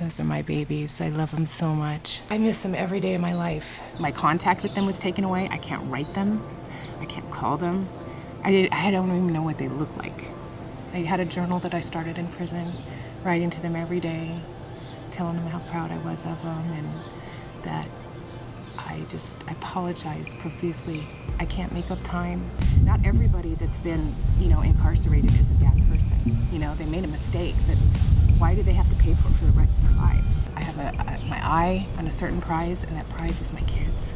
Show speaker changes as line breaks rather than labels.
Those are my babies. I love them so much. I miss them every day of my life. My contact with them was taken away. I can't write them. I can't call them. I, did, I don't even know what they look like. I had a journal that I started in prison, writing to them every day, telling them how proud I was of them and that I just I apologize profusely. I can't make up time. Not everybody that's been, you know, incarcerated is a bad person. You know, they made a mistake, but why do they have to pay for it for the rest of their lives? I have a, a, my eye on a certain prize, and that prize is my kids.